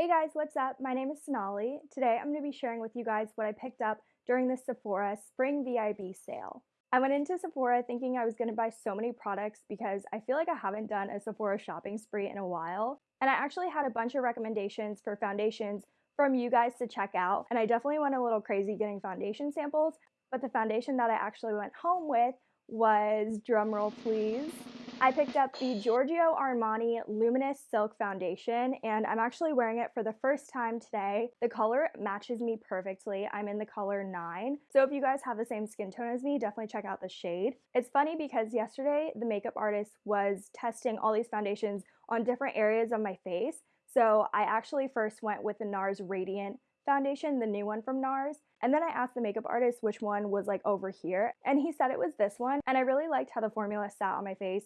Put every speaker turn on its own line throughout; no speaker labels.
Hey guys, what's up? My name is Sonali. Today I'm going to be sharing with you guys what I picked up during the Sephora Spring VIB sale. I went into Sephora thinking I was going to buy so many products because I feel like I haven't done a Sephora shopping spree in a while. And I actually had a bunch of recommendations for foundations from you guys to check out. And I definitely went a little crazy getting foundation samples. But the foundation that I actually went home with was, drumroll please, I picked up the Giorgio Armani Luminous Silk Foundation and I'm actually wearing it for the first time today. The color matches me perfectly. I'm in the color 9. So if you guys have the same skin tone as me, definitely check out the shade. It's funny because yesterday the makeup artist was testing all these foundations on different areas of my face. So I actually first went with the NARS Radiant foundation, the new one from NARS. And then I asked the makeup artist which one was like over here, and he said it was this one. And I really liked how the formula sat on my face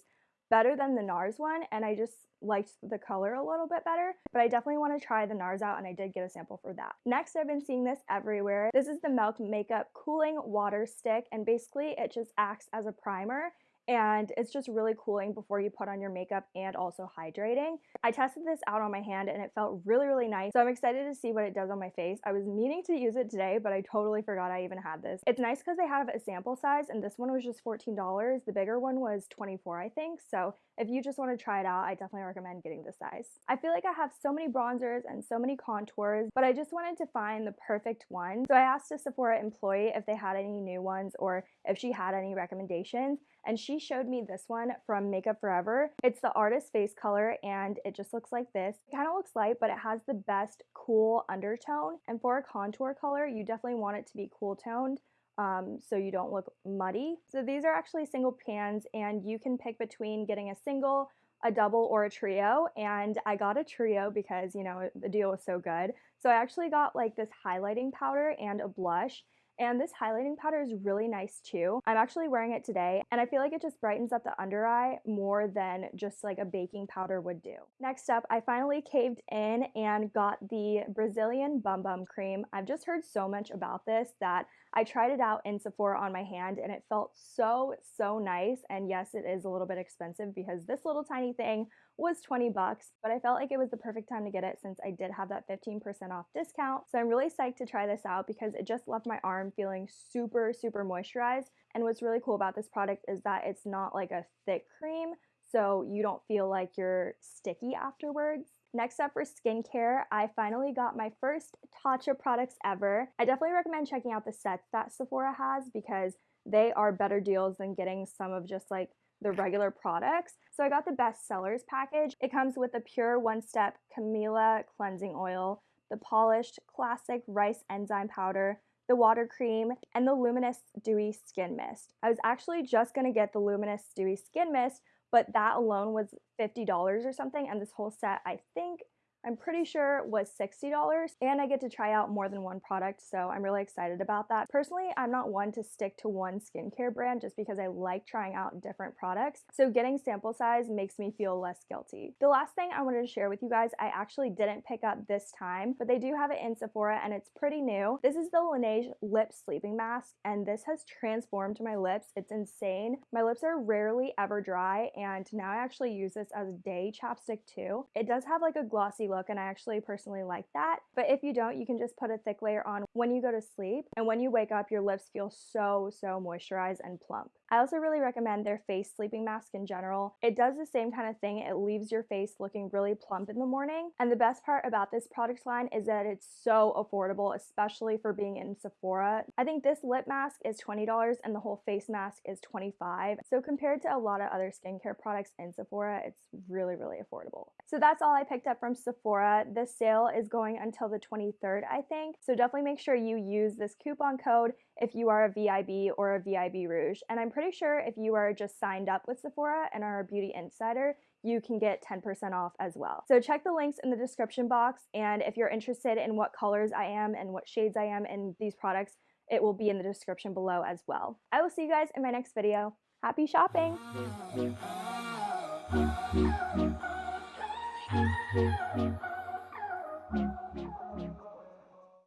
better than the NARS one and I just liked the color a little bit better, but I definitely want to try the NARS out and I did get a sample for that. Next, I've been seeing this everywhere. This is the Milk Makeup Cooling Water Stick and basically it just acts as a primer and it's just really cooling before you put on your makeup and also hydrating. I tested this out on my hand and it felt really, really nice. So I'm excited to see what it does on my face. I was meaning to use it today, but I totally forgot I even had this. It's nice because they have a sample size and this one was just $14. The bigger one was 24, I think. So if you just want to try it out, I definitely recommend getting this size. I feel like I have so many bronzers and so many contours, but I just wanted to find the perfect one. So I asked a Sephora employee if they had any new ones or if she had any recommendations and she showed me this one from Makeup Forever. It's the artist face color and it just looks like this. It kind of looks light, but it has the best cool undertone. And for a contour color, you definitely want it to be cool toned um, so you don't look muddy. So these are actually single pans and you can pick between getting a single, a double, or a trio. And I got a trio because, you know, the deal was so good. So I actually got like this highlighting powder and a blush. And this highlighting powder is really nice too. I'm actually wearing it today and I feel like it just brightens up the under eye more than just like a baking powder would do. Next up, I finally caved in and got the Brazilian Bum Bum Cream. I've just heard so much about this that I tried it out in Sephora on my hand and it felt so, so nice. And yes, it is a little bit expensive because this little tiny thing was 20 bucks, but I felt like it was the perfect time to get it since I did have that 15% off discount. So I'm really psyched to try this out because it just left my arm feeling super, super moisturized. And what's really cool about this product is that it's not like a thick cream, so you don't feel like you're sticky afterwards. Next up for skincare, I finally got my first Tatcha products ever. I definitely recommend checking out the sets that Sephora has because they are better deals than getting some of just like the regular products. So I got the best sellers package. It comes with the pure one-step Camellia cleansing oil, the polished classic rice enzyme powder, the water cream, and the luminous dewy skin mist. I was actually just gonna get the luminous dewy skin mist, but that alone was $50 or something. And this whole set, I think, I'm pretty sure was $60 and I get to try out more than one product so I'm really excited about that. Personally, I'm not one to stick to one skincare brand just because I like trying out different products so getting sample size makes me feel less guilty. The last thing I wanted to share with you guys, I actually didn't pick up this time but they do have it in Sephora and it's pretty new. This is the Laneige Lip Sleeping Mask and this has transformed my lips. It's insane. My lips are rarely ever dry and now I actually use this as a day chapstick too. It does have like a glossy look and I actually personally like that. But if you don't, you can just put a thick layer on when you go to sleep and when you wake up, your lips feel so, so moisturized and plump. I also really recommend their face sleeping mask in general. It does the same kind of thing. It leaves your face looking really plump in the morning. And the best part about this product line is that it's so affordable, especially for being in Sephora. I think this lip mask is $20 and the whole face mask is 25. So compared to a lot of other skincare products in Sephora, it's really, really affordable. So that's all I picked up from Sephora. The sale is going until the 23rd, I think. So definitely make sure you use this coupon code if you are a VIB or a VIB Rouge. And I'm pretty sure if you are just signed up with Sephora and are a beauty insider, you can get 10% off as well. So check the links in the description box. And if you're interested in what colors I am and what shades I am in these products, it will be in the description below as well. I will see you guys in my next video. Happy shopping!